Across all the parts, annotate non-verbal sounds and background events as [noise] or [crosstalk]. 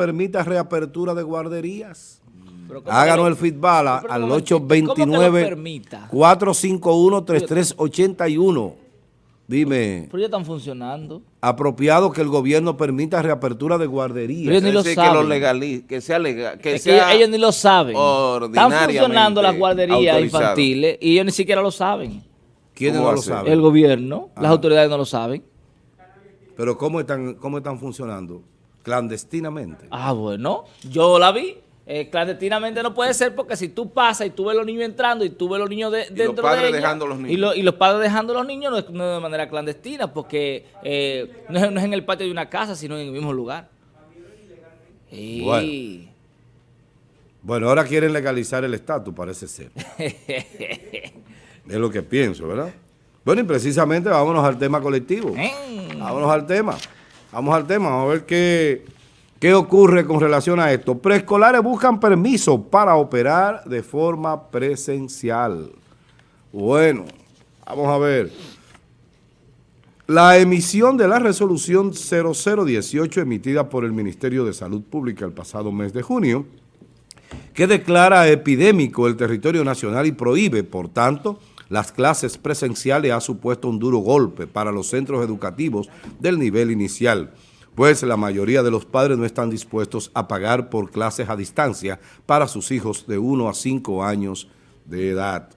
permita reapertura de guarderías. Háganos el feedback al 829-451-3381. Dime. Pero ya están funcionando. Apropiado que el gobierno permita reapertura de guarderías. Ellos ni lo saben. Que, sea legal. Que es que ellos ni lo saben. Están funcionando las guarderías infantiles y ellos ni siquiera lo saben. ¿Quiénes no lo saben? El gobierno. Las autoridades no lo saben. Pero ¿cómo están, cómo están funcionando? Clandestinamente. Ah, bueno. Yo la vi. Eh, clandestinamente no puede ser porque si tú pasas y tú ves los niños entrando y tú ves los niños de, dentro los padres dejando los niños. Y, los padres dejando los niños no es, de manera clandestina porque eh, no, es, en el patio de una casa, sino en el mismo lugar. Bueno. ahora quieren legalizar el estatus, parece ser. [laughs] es lo que pienso, ¿verdad? Bueno, y precisamente vámonos al tema colectivo. Vámonos al tema. Vamos al tema, vamos a ver qué, qué ocurre con relación a esto. Preescolares buscan permiso para operar de forma presencial. Bueno, vamos a ver. La emisión de la resolución 0018 emitida por el Ministerio de Salud Pública el pasado mes de junio, que declara epidémico el territorio nacional y prohíbe, por tanto, las clases presenciales ha supuesto un duro golpe para los centros educativos del nivel inicial, pues la mayoría de los padres no están dispuestos a pagar por clases a distancia para sus hijos de 1 a 5 años de edad.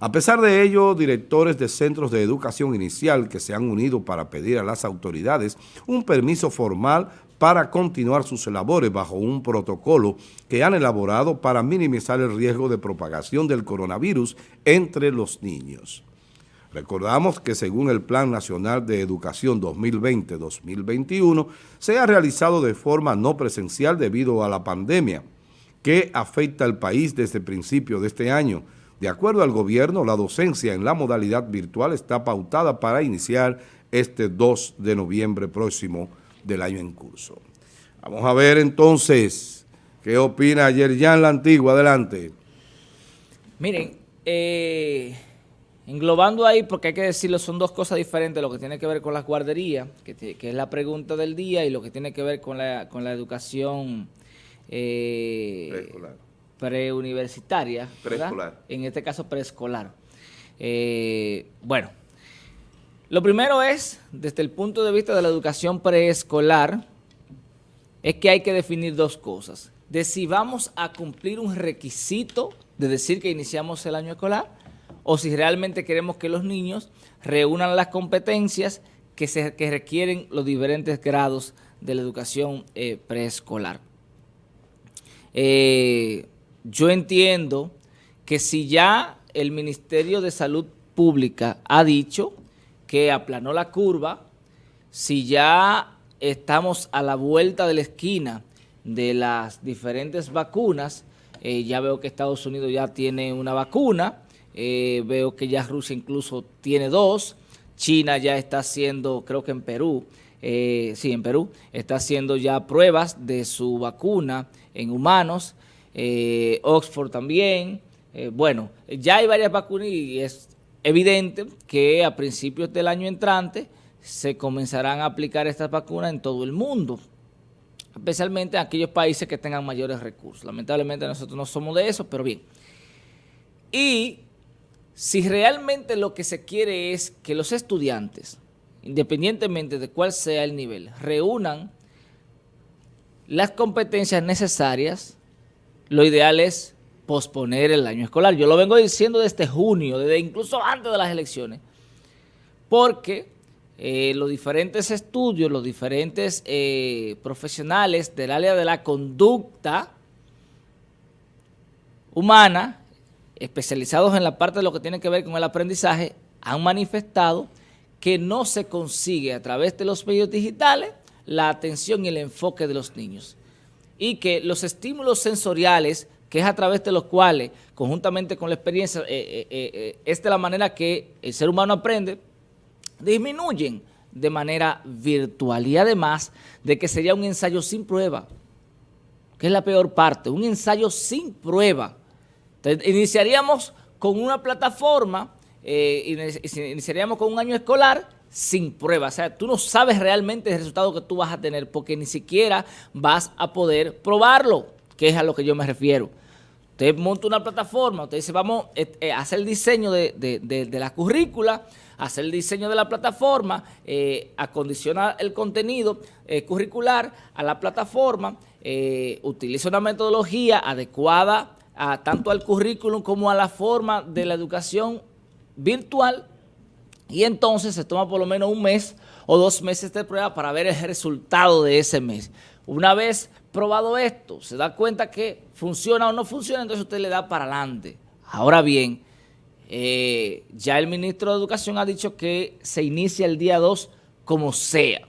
A pesar de ello, directores de centros de educación inicial que se han unido para pedir a las autoridades un permiso formal para continuar sus labores bajo un protocolo que han elaborado para minimizar el riesgo de propagación del coronavirus entre los niños. Recordamos que según el Plan Nacional de Educación 2020-2021 se ha realizado de forma no presencial debido a la pandemia que afecta al país desde principio de este año. De acuerdo al gobierno, la docencia en la modalidad virtual está pautada para iniciar este 2 de noviembre próximo del año en curso. Vamos a ver entonces qué opina Yerjan La Antigua. Adelante. Miren, eh, englobando ahí, porque hay que decirlo, son dos cosas diferentes, lo que tiene que ver con las guarderías, que, es la pregunta del día, y lo que tiene que ver con la, con la educación eh, preuniversitaria, preescolar. En este caso preescolar. Eh, bueno, lo primero es, desde el punto de vista de la educación preescolar, es que hay que definir dos cosas. De si vamos a cumplir un requisito de decir que iniciamos el año escolar o si realmente queremos que los niños reúnan las competencias que, se, requieren los diferentes grados de la educación eh, preescolar. Eh, yo entiendo que si ya el Ministerio de Salud Pública ha dicho que aplanó la curva, si ya estamos a la vuelta de la esquina de las diferentes vacunas, eh, ya veo que Estados Unidos ya tiene una vacuna, eh, veo que ya Rusia incluso tiene dos, China ya está haciendo, creo que en Perú, eh, sí, en Perú, está haciendo ya pruebas de su vacuna en humanos, Oxford también, bueno, ya hay varias vacunas y es evidente que a principios del año entrante se comenzarán a aplicar estas vacunas en todo el mundo, especialmente en aquellos países que tengan mayores recursos. Lamentablemente nosotros no somos de eso, pero bien. Y si realmente lo que se quiere es que los estudiantes, independientemente de cuál sea el nivel, reúnan las competencias necesarias, lo ideal es posponer el año escolar. Yo lo vengo diciendo desde junio, desde incluso antes de las elecciones, porque eh, los diferentes estudios, los diferentes eh, profesionales del área de la conducta humana, especializados en la parte de lo que tiene que ver con el aprendizaje, han manifestado que no se consigue a través de los medios digitales la atención y el enfoque de los niños y que los estímulos sensoriales que es a través de los cuales, conjuntamente con la experiencia, eh, eh, eh, es de la manera que el ser humano aprende, disminuyen de manera virtual y además de que sería un ensayo sin prueba, que es la peor parte, un ensayo sin prueba. Iniciaríamos con una plataforma, iniciaríamos con un año escolar sin prueba. O sea, tú no sabes realmente el resultado que tú vas a tener porque ni siquiera vas a poder probarlo, que es a lo que yo me refiero. Usted monta una plataforma, usted dice, vamos eh, eh, a hacer el diseño de, la currícula, hacer el diseño de la plataforma, eh, acondicionar el contenido curricular a la plataforma, utiliza una metodología adecuada a, tanto al currículum como a la forma de la educación virtual y entonces se toma por lo menos un mes o dos meses de prueba para ver el resultado de ese mes. Una vez probado esto, se da cuenta que funciona o no funciona, entonces usted le da para adelante. Ahora bien, eh, ya el ministro de Educación ha dicho que se inicia el día 2 como sea.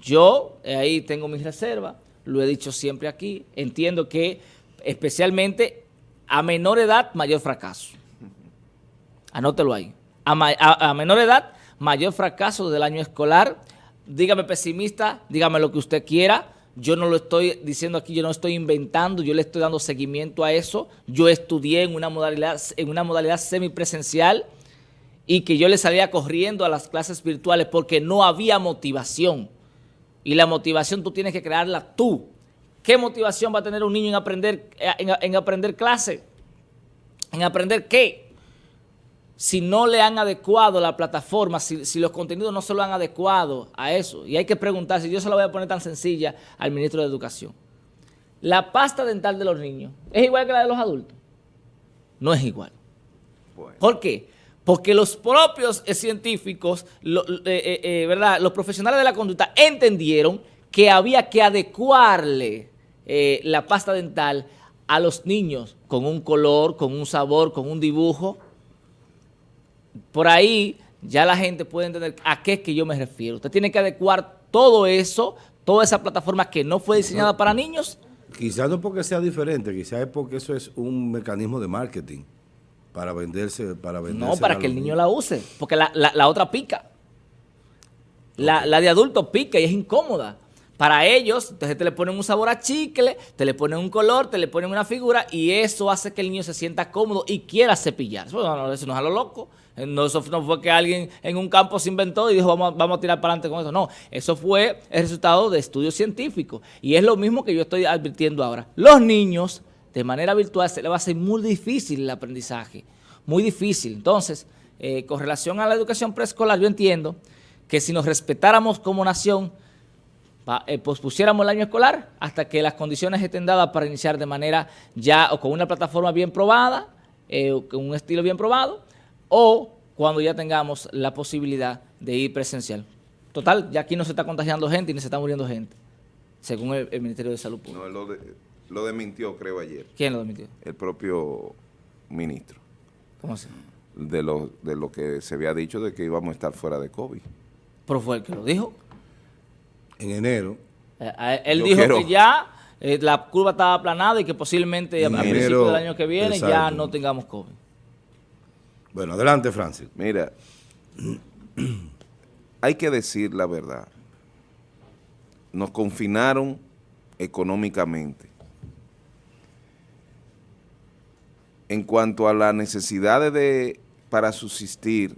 Yo eh, ahí tengo mis reservas, lo he dicho siempre aquí, entiendo que especialmente a menor edad, mayor fracaso. Anótelo ahí. A, menor edad, mayor fracaso del año escolar. Dígame pesimista, dígame lo que usted quiera. Yo no lo estoy diciendo aquí, yo no estoy inventando, yo le estoy dando seguimiento a eso. Yo estudié en una modalidad, en una modalidad semipresencial y que yo le salía corriendo a las clases virtuales porque no había motivación. Y la motivación tú tienes que crearla tú. ¿Qué motivación va a tener un niño en aprender, en, en aprender clase? ¿En aprender qué? Si no le han adecuado la plataforma, si, los contenidos no se lo han adecuado a eso. Y hay que preguntarse, yo se la voy a poner tan sencilla al ministro de Educación. La pasta dental de los niños, ¿es igual que la de los adultos? No es igual. ¿Por qué? Porque los propios científicos, eh, eh, ¿verdad? los profesionales de la conducta entendieron que había que adecuarle eh, la pasta dental a los niños con un color, con un sabor, con un dibujo, por ahí ya la gente puede entender a qué es que yo me refiero. Usted tiene que adecuar todo eso, toda esa plataforma que no fue diseñada para niños. Quizás no porque sea diferente, quizás es porque eso es un mecanismo de marketing para venderse. Para venderse no, para que el niño la use, porque la, otra pica. La, la de adulto pica y es incómoda. Para ellos, entonces te le ponen un sabor a chicle, te le ponen un color, te le ponen una figura y eso hace que el niño se sienta cómodo y quiera cepillar. No, eso no es a lo loco. No, eso no fue que alguien en un campo se inventó y dijo vamos, vamos a tirar para adelante con eso. No, eso fue el resultado de estudios científicos. Y es lo mismo que yo estoy advirtiendo ahora. Los niños, de manera virtual, se les va a hacer muy difícil el aprendizaje. Muy difícil. Entonces, eh, con relación a la educación preescolar, yo entiendo que si nos respetáramos como nación, pospusiéramos el año escolar hasta que las condiciones estén dadas para iniciar de manera ya o con una plataforma bien probada, eh, o con un estilo bien probado, o cuando ya tengamos la posibilidad de ir presencial. Total, ya aquí no se está contagiando gente y ni se está muriendo gente, según el, Ministerio de Salud Pública. No, lo, de, lo desmintió, creo, ayer. ¿Quién lo desmintió? El propio ministro. ¿Cómo así? De lo, de lo que se había dicho de que íbamos a estar fuera de COVID. ¿Pero fue el que lo dijo? En enero. Eh, él dijo que ya eh, la curva estaba aplanada y que posiblemente a principios del año que viene ya no tengamos COVID. Bueno, adelante, Francis. Mira, [clears throat] hay que decir la verdad. Nos confinaron económicamente. En cuanto a las necesidades de, para subsistir,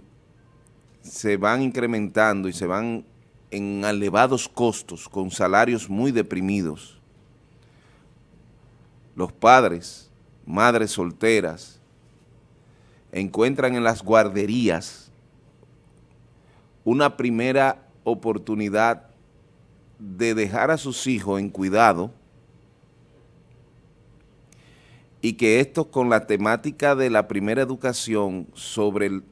se van incrementando y se van en elevados costos, con salarios muy deprimidos. Los padres, madres solteras, encuentran en las guarderías una primera oportunidad de dejar a sus hijos en cuidado y que esto con la temática de la primera educación sobre el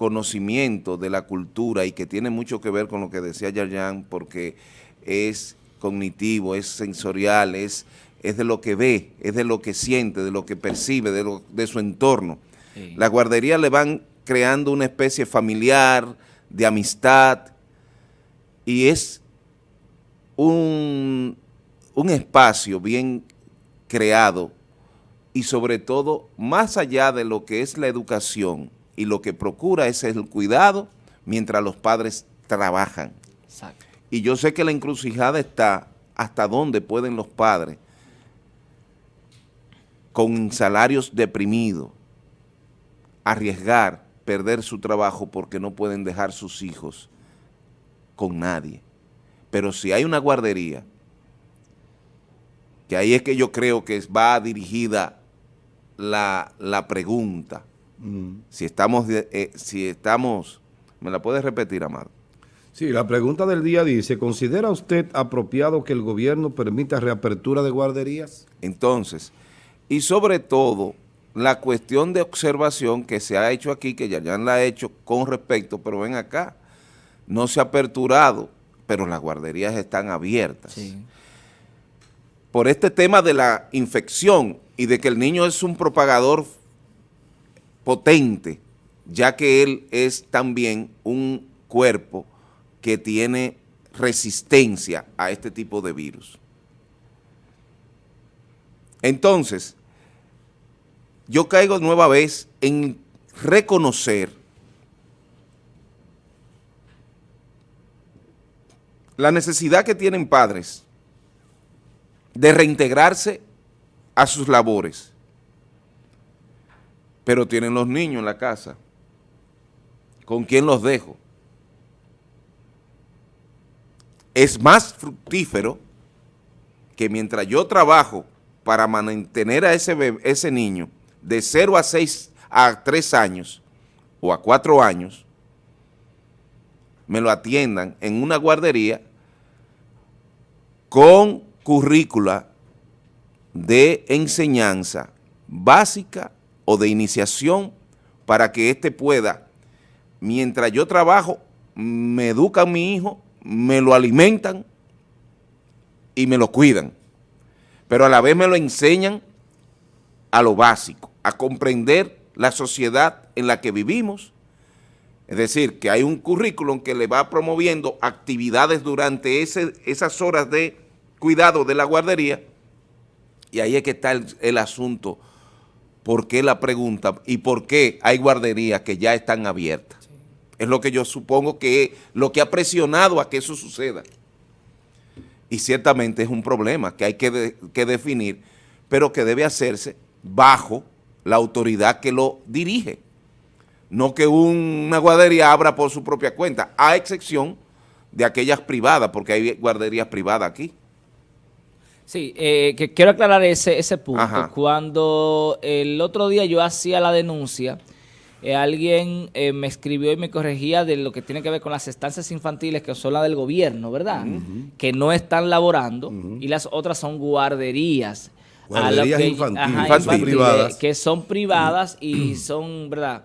conocimiento de la cultura y que tiene mucho que ver con lo que decía Yayan porque es cognitivo, es sensorial, es, es de lo que ve, es de lo que siente, de lo que percibe, de, lo, de su entorno. La guardería le van creando una especie familiar, de amistad, y es un, un espacio bien creado y sobre todo, más allá de lo que es la educación, y lo que procura es el cuidado mientras los padres trabajan. Y yo sé que la encrucijada está hasta dónde pueden los padres con salarios deprimidos arriesgar perder su trabajo porque no pueden dejar sus hijos con nadie. Pero si hay una guardería, que ahí es que yo creo que va dirigida la, pregunta, mm. si, estamos, eh, si estamos, ¿me la puedes repetir, Amado? Sí, la pregunta del día dice, ¿considera usted apropiado que el gobierno permita reapertura de guarderías? Entonces, y sobre todo, la cuestión de observación que se ha hecho aquí, que ya la ha hecho con respecto, pero ven acá, no se ha aperturado, pero las guarderías están abiertas. Por este tema de la infección y de que el niño es un propagador potente, ya que él es también un cuerpo que tiene resistencia a este tipo de virus. Entonces, yo caigo nueva vez en reconocer la necesidad que tienen padres de reintegrarse a sus labores, pero tienen los niños en la casa. ¿Con quién los dejo? Es más fructífero que mientras yo trabajo para mantener a ese, ese niño de 0 a 6 a 3 años o a 4 años, me lo atiendan en una guardería con currícula de enseñanza básica o de iniciación para que éste pueda, mientras yo trabajo, me educa a mi hijo, me lo alimentan y me lo cuidan, pero a la vez me lo enseñan a lo básico, a comprender la sociedad en la que vivimos, es decir, que hay un currículum que le va promoviendo actividades durante esas horas de cuidado de la guardería, y ahí es que está el, asunto, ¿por qué la pregunta y por qué hay guarderías que ya están abiertas? Es lo que yo supongo que lo que ha presionado a que eso suceda. Y ciertamente es un problema que hay que, que definir, pero que debe hacerse bajo la autoridad que lo dirige. No que una guardería abra por su propia cuenta, a excepción de aquellas privadas, porque hay guarderías privadas aquí. Sí, eh, que quiero aclarar ese, ese punto. Cuando el otro día yo hacía la denuncia, eh, alguien eh, me escribió y me corregía de lo que tiene que ver con las estancias infantiles, que son las del gobierno, ¿verdad? Que no están laborando, y las otras son guarderías que, infantiles, Que son privadas y son, ¿verdad?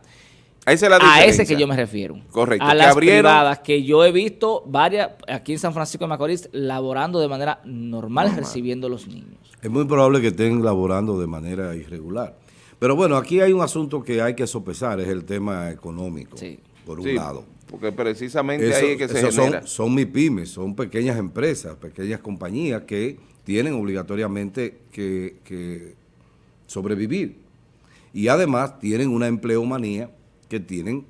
A ese que yo me refiero. Correcto. A las privadas que yo he visto varias aquí en San Francisco de Macorís laborando de manera normal, recibiendo los niños. Es muy probable que estén laborando de manera irregular. Pero bueno, aquí hay un asunto que hay que sopesar, es el tema económico, por un lado. Porque precisamente ahí es que se genera. Son, son MIPIMES, son pequeñas empresas, pequeñas compañías que tienen obligatoriamente que, sobrevivir. Y además tienen una empleomanía que tienen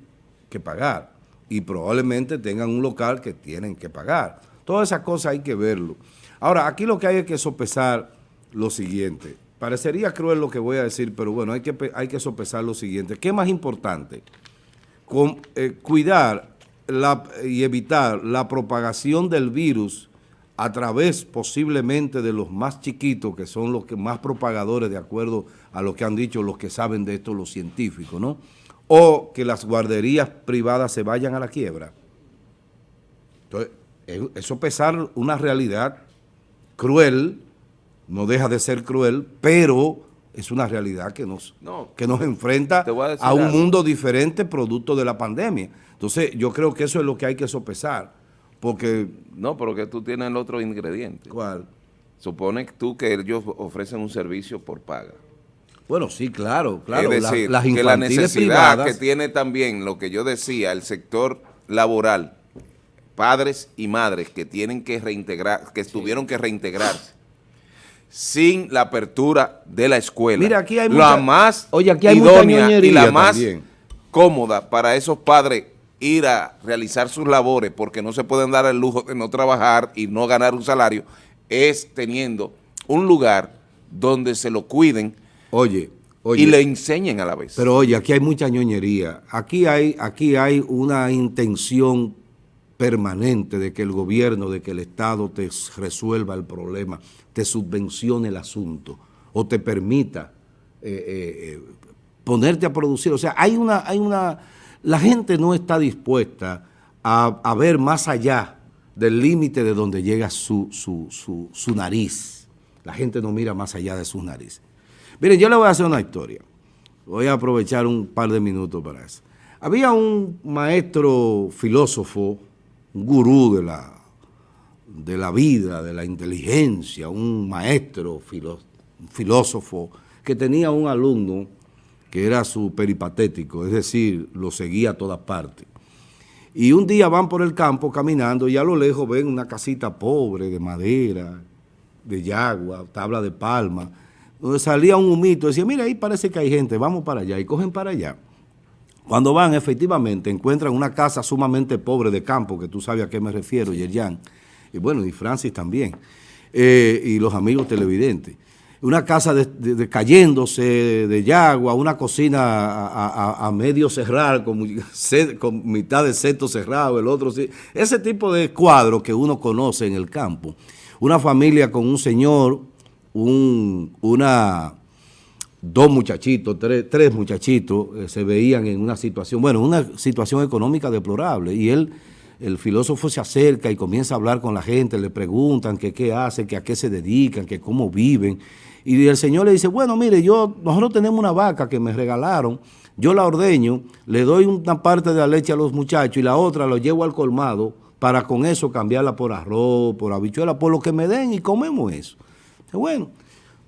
que pagar y probablemente tengan un local que tienen que pagar. Todas esas cosas hay que verlo. Ahora, aquí lo que hay es que sopesar lo siguiente. Parecería cruel lo que voy a decir, pero bueno, hay que, hay que sopesar lo siguiente. ¿Qué más importante? Eh, cuidar y evitar la propagación del virus a través posiblemente de los más chiquitos, que son los que más propagadores, de acuerdo a lo que han dicho los que saben de esto, los científicos, ¿no? O que las guarderías privadas se vayan a la quiebra. Entonces, eso pesar una realidad cruel, no deja de ser cruel, pero es una realidad que nos, que nos enfrenta a, un mundo diferente producto de la pandemia. Entonces, yo creo que eso es lo que hay que sopesar porque... No, pero que tú tienes el otro ingrediente. ¿Cuál? Supone tú que ellos ofrecen un servicio por paga. Bueno, sí, claro, claro. Es decir, que la necesidad que tiene también, lo que yo decía, el sector laboral, padres y madres que tienen que reintegrar, que tuvieron que reintegrarse, sin la apertura de la escuela. Mira, aquí hay la más oye, aquí hay idónea y la más cómoda para esos padres ir a realizar sus labores porque no se pueden dar el lujo de no trabajar y no ganar un salario, es teniendo un lugar donde se lo cuiden. Oye, y le enseñen a la vez. Pero oye, aquí hay mucha ñoñería. Aquí hay, aquí hay una intención permanente de que el gobierno, de que el Estado te resuelva el problema, te subvencione el asunto o te permita eh, eh, eh, ponerte a producir. O sea, hay una, hay una, la gente no está dispuesta a, ver más allá del límite de donde llega su, su, su nariz. La gente no mira más allá de su nariz. Miren, yo le voy a hacer una historia. Voy a aprovechar un par de minutos para eso. Había un maestro filósofo, un gurú de la, de la vida, de la inteligencia, un maestro filósofo que tenía un alumno que era su peripatético, es decir, lo seguía a todas partes. Y un día van por el campo caminando y a lo lejos ven una casita pobre de madera, de yagua, tabla de palma, donde salía un humito, decía, mira, ahí parece que hay gente, vamos para allá, y cogen para allá. Cuando van, efectivamente, encuentran una casa sumamente pobre de campo, que tú sabes a qué me refiero, Yerjan, y bueno, y Francis también, eh, y los amigos televidentes. Una casa de, cayéndose de yagua, una cocina a, medio cerrar, con, [laughs] con, mitad de seto cerrado, el otro sí. Ese tipo de cuadro que uno conoce en el campo. Una familia con un señor, un, una, dos muchachitos, tres, muchachitos eh, se veían en una situación, bueno, una situación económica deplorable. Y él, el filósofo se acerca y comienza a hablar con la gente, le preguntan que qué hacen, que a qué se dedican, que cómo viven. Y el señor le dice, bueno, mire, yo nosotros tenemos una vaca que me regalaron, yo la ordeño, le doy una parte de la leche a los muchachos y la otra lo llevo al colmado para con eso cambiarla por arroz, por habichuela, por lo que me den y comemos eso. Bueno,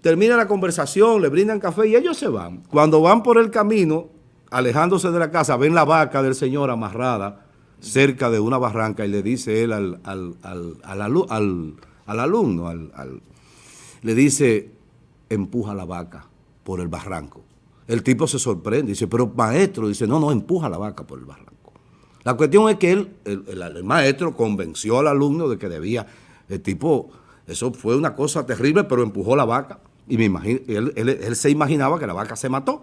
termina la conversación, le brindan café y ellos se van. Cuando van por el camino, alejándose de la casa, ven la vaca del señor amarrada cerca de una barranca y le dice él al, al, al alumno, le dice, empuja la vaca por el barranco. El tipo se sorprende, dice, pero maestro, dice, no, no, empuja la vaca por el barranco. La cuestión es que él, el, maestro convenció al alumno de que debía, el tipo, eso fue una cosa terrible, pero empujó la vaca y me imagino, él, él, se imaginaba que la vaca se mató.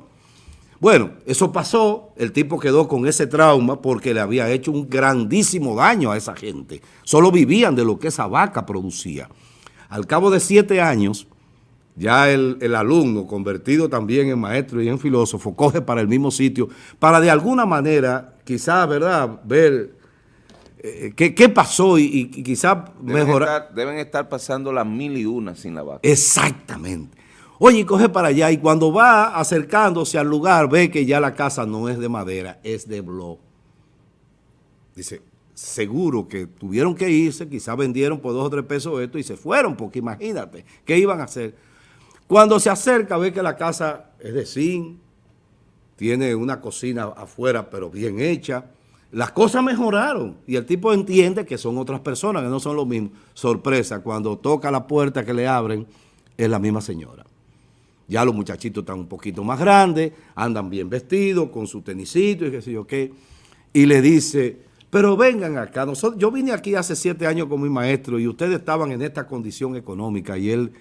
Bueno, eso pasó, el tipo quedó con ese trauma porque le había hecho un grandísimo daño a esa gente. Solo vivían de lo que esa vaca producía. Al cabo de siete años, ya el, alumno, convertido también en maestro y en filósofo, coge para el mismo sitio, para de alguna manera, quizás, ¿verdad?, ver eh, qué, pasó y, quizás mejorar. deben estar pasando las mil y una sin la vaca. Exactamente. Oye, coge para allá y cuando va acercándose al lugar, ve que ya la casa no es de madera, es de blog. Dice, seguro que tuvieron que irse, quizás vendieron por dos o tres pesos esto y se fueron, porque imagínate, ¿qué iban a hacer? Cuando se acerca ve que la casa es de zinc, tiene una cocina afuera pero bien hecha. Las cosas mejoraron y el tipo entiende que son otras personas, que no son lo mismo. Sorpresa, cuando toca la puerta que le abren, es la misma señora. Ya los muchachitos están un poquito más grandes, andan bien vestidos, con su tenisito y qué sé yo qué. Y le dice, pero vengan acá. Yo vine aquí hace siete años con mi maestro y ustedes estaban en esta condición económica y él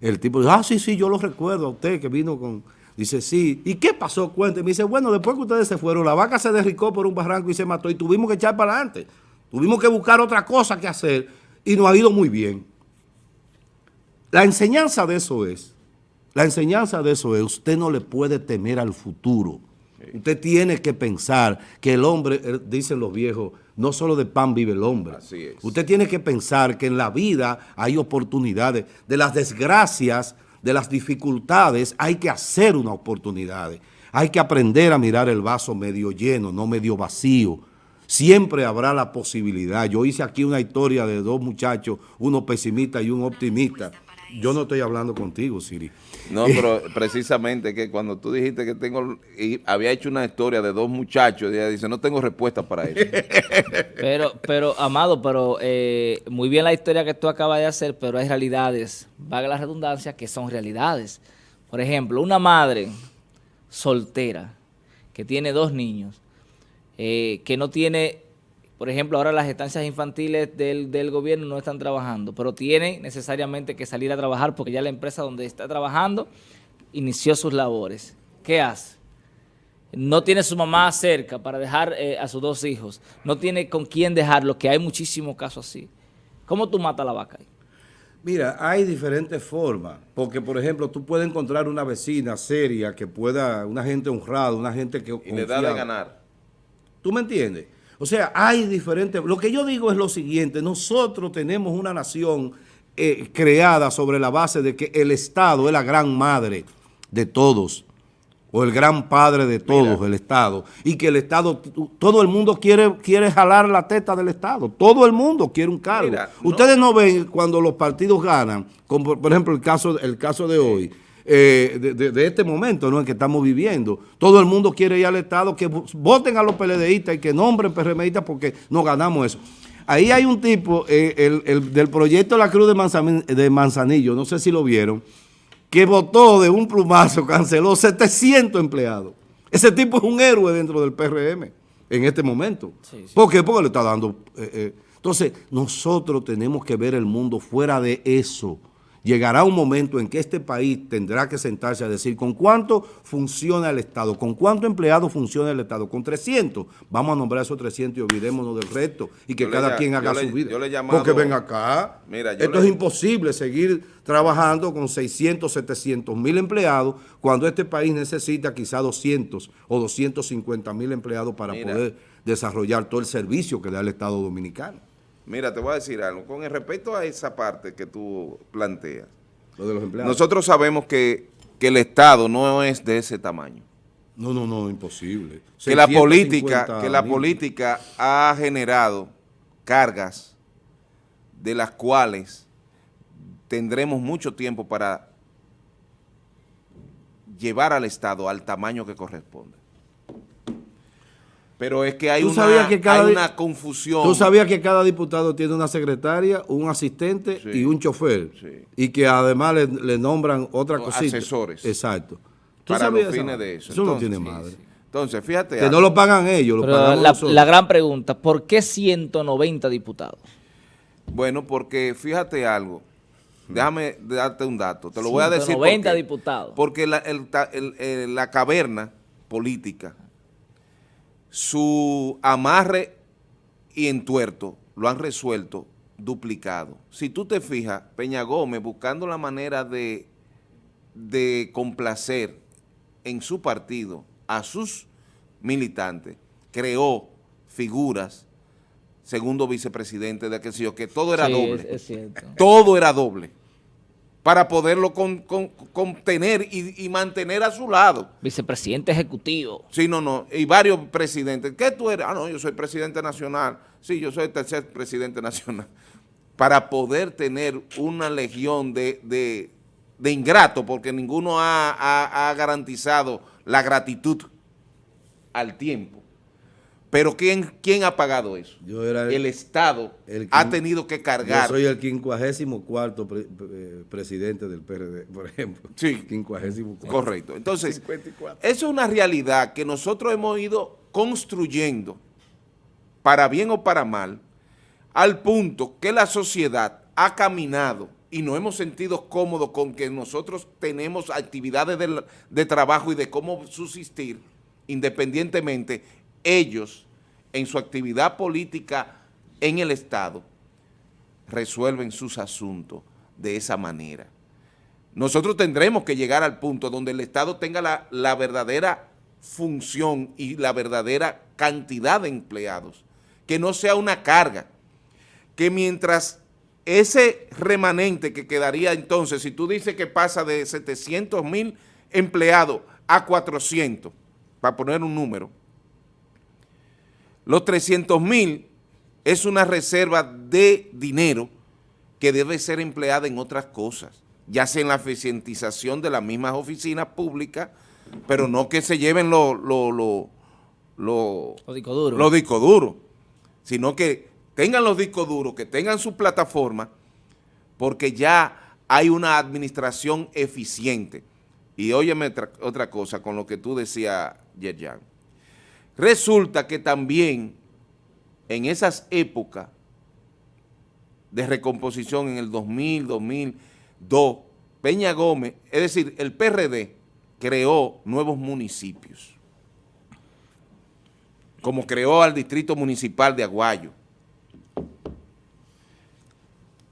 el tipo ah, sí, sí, yo lo recuerdo a usted que vino con... Dice, sí. ¿Y qué pasó? Cuénteme. Me dice, bueno, después que ustedes se fueron, la vaca se derricó por un barranco y se mató y tuvimos que echar para adelante. Tuvimos que buscar otra cosa que hacer y nos ha ido muy bien. La enseñanza de eso es, la enseñanza de eso es, usted no le puede temer al futuro. Usted tiene que pensar que el hombre, eh, dicen los viejos, no solo de pan vive el hombre. Usted tiene que pensar que en la vida hay oportunidades. De las desgracias, de las dificultades, hay que hacer una oportunidad. Hay que aprender a mirar el vaso medio lleno, no medio vacío. Siempre habrá la posibilidad. Yo hice aquí una historia de dos muchachos, uno pesimista y un optimista. Yo no estoy hablando contigo, Siri. No, [laughs] pero precisamente que cuando tú dijiste que tengo, y había hecho una historia de dos muchachos, ella dice, no tengo respuesta para eso. [laughs] pero, pero, Amado, pero eh, muy bien la historia que tú acabas de hacer, pero hay realidades, vaga la redundancia, que son realidades. Por ejemplo, una madre soltera que tiene dos niños, eh, que no tiene por ejemplo, ahora las estancias infantiles del, gobierno no están trabajando, pero tienen necesariamente que salir a trabajar porque ya la empresa donde está trabajando inició sus labores. ¿qué hace? No tiene su mamá cerca para dejar eh, a sus dos hijos. No tiene con quién dejarlo, que hay muchísimos casos así. ¿Cómo tú matas a la vaca ahí? Mira, hay diferentes formas, porque por ejemplo, tú puedes encontrar una vecina seria que pueda, una gente honrada, una gente que... Y le da de ganar. ¿Tú me entiendes? O sea, hay diferentes... Lo que yo digo es lo siguiente, nosotros tenemos una nación eh, creada sobre la base de que el Estado es la gran madre de todos o el gran padre de todos, el Estado, y que el Estado, todo el mundo quiere, quiere jalar la teta del Estado, todo el mundo quiere un cargo. Ustedes no. ven cuando los partidos ganan, como por ejemplo el caso, el caso de hoy, eh, de, este momento ¿no? en que estamos viviendo. Todo el mundo quiere ir al Estado, que voten a los PLDistas y que nombren PRMistas porque no ganamos eso. Ahí hay un tipo, eh, el, del proyecto La Cruz de, de Manzanillo, no sé si lo vieron, que votó de un plumazo, [laughs] canceló 700 empleados. Ese tipo es un héroe dentro del PRM en este momento. ¿Por qué? Porque le está dando... Eh. Entonces, nosotros tenemos que ver el mundo fuera de eso llegará un momento en que este país tendrá que sentarse a decir con cuánto funciona el Estado, con cuánto empleado funciona el Estado, con 300, vamos a nombrar esos 300 y olvidémonos del resto y que cada quien haga su vida. Porque ven acá, esto es imposible seguir trabajando con 600, 700 mil empleados cuando este país necesita quizá 200 o 250 mil empleados para poder desarrollar todo el servicio que da el Estado Dominicano. Mira, te voy a decir algo. Con el respecto a esa parte que tú planteas, nosotros sabemos que, el Estado no es de ese tamaño. No, no, no, imposible. Que la política, que la política ha generado cargas de las cuales tendremos mucho tiempo para llevar al Estado al tamaño que corresponde. Pero es que hay, una, confusión. Tú sabías que cada diputado tiene una secretaria, un asistente y un chofer. Y que además le, nombran otra cosita. Asesores. Exacto. Para los fines de eso. Eso no tiene madre. Entonces, fíjate. Que no lo pagan ellos, lo pagan la, la gran pregunta, ¿por qué 190 diputados? Bueno, porque fíjate algo. Déjame darte un dato. Te lo voy a decir. 190 diputados. Porque la, la caverna política su amarre y entuerto lo han resuelto duplicado. Si tú te fijas, Peña Gómez buscando la manera de, de complacer en su partido a sus militantes, creó figuras, segundo vicepresidente de aquel que todo era doble. Todo era doble para poderlo contener y, mantener a su lado. Vicepresidente ejecutivo. Sí, no, no, y varios presidentes. ¿Qué tú eres? Ah, no, yo soy presidente nacional. Sí, yo soy el tercer presidente nacional. Para poder tener una legión de, de, ingratos, porque ninguno ha garantizado la gratitud al tiempo. Pero ¿quién, quién ha pagado eso? el, Estado ha tenido que cargar. Yo soy el 54 eh, presidente del PRD, por ejemplo. Sí. 54. Correcto. Entonces, eso es una realidad que nosotros hemos ido construyendo, para bien o para mal, al punto que la sociedad ha caminado y nos hemos sentido cómodos con que nosotros tenemos actividades de, de trabajo y de cómo subsistir independientemente ellos en su actividad política en el Estado resuelven sus asuntos de esa manera. Nosotros tendremos que llegar al punto donde el Estado tenga la, verdadera función y la verdadera cantidad de empleados, que no sea una carga, que mientras ese remanente que quedaría entonces, si tú dices que pasa de 700 mil empleados a 400, para poner un número, los 300 mil es una reserva de dinero que debe ser empleada en otras cosas, ya sea en la eficientización de las mismas oficinas públicas, pero no que se lleven los lo, lo, lo, discos duros, sino que tengan los discos duros, que tengan su plataforma, porque ya hay una administración eficiente. Y óyeme otra cosa con lo que tú decías, Yerjan. Resulta que también en esas épocas de recomposición en el 2000, 2002, Peña Gómez, es decir, el PRD, creó nuevos municipios, como creó al Distrito Municipal de Aguayo.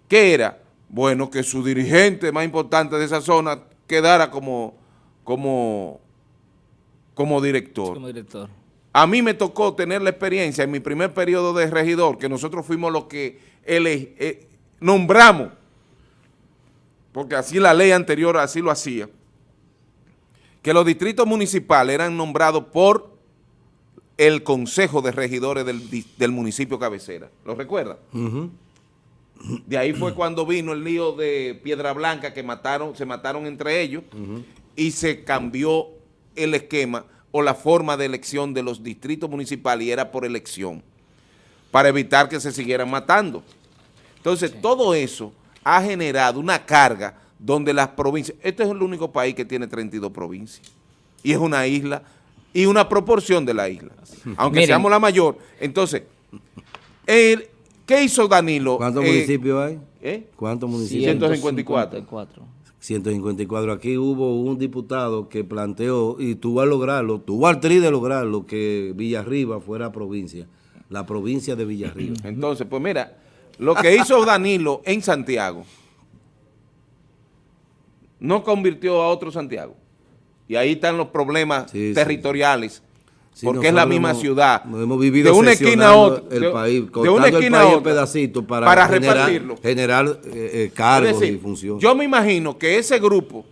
¿Qué era? Bueno, que su dirigente más importante de esa zona quedara como, como, director. Como director. A mí me tocó tener la experiencia en mi primer periodo de regidor, que nosotros fuimos los que eh, nombramos, porque así la ley anterior así lo hacía, que los distritos municipales eran nombrados por el Consejo de Regidores del, municipio cabecera. ¿Lo recuerdan? De ahí fue cuando vino el lío de Piedra Blanca que mataron, se mataron entre ellos y se cambió el esquema o la forma de elección de los distritos municipales y era por elección para evitar que se siguieran matando. Entonces, todo eso ha generado una carga donde las provincias, este es el único país que tiene 32 provincias y es una isla y una proporción de la isla, aunque seamos la mayor. Entonces, ¿qué hizo Danilo? ¿Cuántos eh, municipios hay? ¿eh? ¿Cuántos municipios? 154. 154. Aquí hubo un diputado que planteó, y tuvo a lograrlo, tuvo al tri de lograrlo, que Villarriba fuera provincia, la provincia de Villarriba. [clears throat] Entonces, pues mira, lo que hizo [laughs] Danilo en Santiago, no convirtió a otro Santiago. Y ahí están los problemas territoriales. Porque es la misma ciudad. Hemos vivido de una esquina a otra. El país, de una esquina a otra. pedacito para, para generar, repartirlo. Generar eh, eh, cargos y funciones. Yo me imagino que ese grupo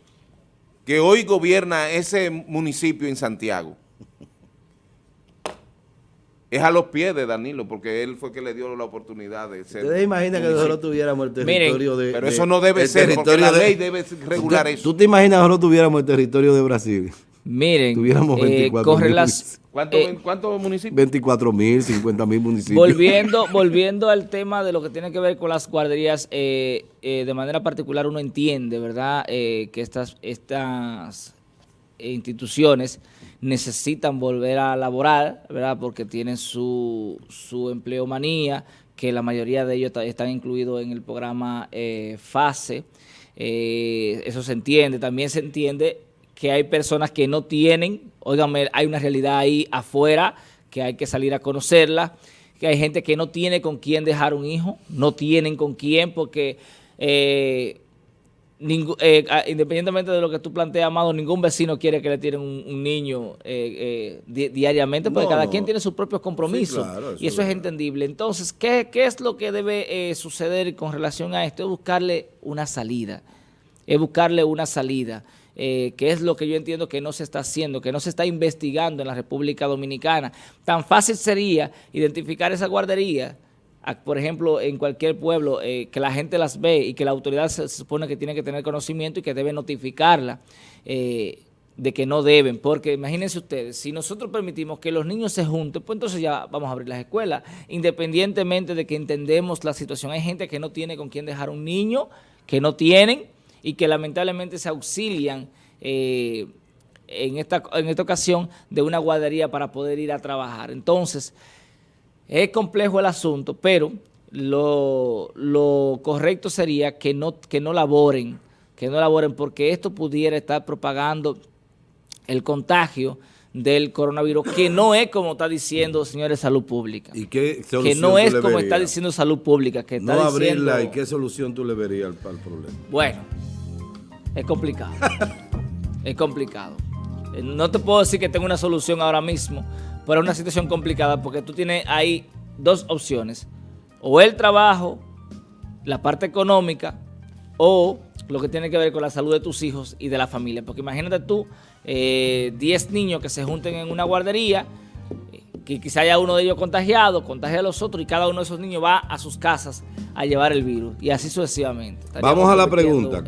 que hoy gobierna ese municipio en Santiago, [laughs] es a los pies de Danilo, porque él fue que le dio la oportunidad de ser... ¿Ustedes imaginan que nosotros tuviéramos el territorio de... Pero eso no debe ser, porque la ley debe regular eso. ¿Tú te imaginas que nosotros tuviéramos el territorio de Brasil? Miren, tuviéramos 24 eh, las, eh, ¿Cuántos municipios? 24 mil, 50 mil municipios. Volviendo, volviendo al tema de lo que tiene que ver con las guarderías, eh, de manera particular uno entiende, ¿verdad?, que estas, estas instituciones necesitan volver a laborar, ¿verdad? Porque tienen su, su empleomanía, que la mayoría de ellos están incluidos en el programa eh, FASE. Eh, eso se entiende. También se entiende que hay personas que no tienen, óigame, hay una realidad ahí afuera que hay que salir a conocerla, que hay gente que no tiene con quién dejar un hijo, no tienen con quién porque... Eh, eh, independientemente de lo que tú planteas, Amado, ningún vecino quiere que le tiren un, niño eh, eh, diariamente, porque cada quien tiene sus propios compromisos. y eso es, entendible. Entonces, ¿qué, es lo que debe suceder con relación a esto? Es buscarle una salida. Es buscarle una salida. Que es lo que yo entiendo que no se está haciendo, que no se está investigando en la República Dominicana. Tan fácil sería identificar esa guardería por ejemplo, en cualquier pueblo, eh, que la gente las ve y que la autoridad se, supone que tiene que tener conocimiento y que debe notificarla eh, de que no deben. Porque imagínense ustedes, si nosotros permitimos que los niños se junten, pues entonces ya vamos a abrir las escuelas. Independientemente de que entendemos la situación, hay gente que no tiene con quién dejar un niño, que no tienen y que lamentablemente se auxilian eh, en, esta, en esta ocasión de una guardería para poder ir a trabajar. Entonces, es complejo el asunto, pero lo, correcto sería que no, que no laboren, que no laboren, porque esto pudiera estar propagando el contagio del coronavirus, que no es como está diciendo, señores, salud pública. ¿Y qué que no es como está diciendo salud pública. Que está no abrirla, ¿y qué solución tú le verías al, al problema? Bueno, es complicado. es complicado. Eh, no te puedo decir que tengo una solución ahora mismo, pero es una situación complicada porque tú tienes ahí dos opciones. O el trabajo, la parte económica, o lo que tiene que ver con la salud de tus hijos y de la familia. Porque imagínate tú, 10 eh, niños que se junten en una guardería, que quizá haya uno de ellos contagiado, contagia a los otros y cada uno de esos niños va a sus casas a llevar el virus y así sucesivamente. Vamos a la pregunta.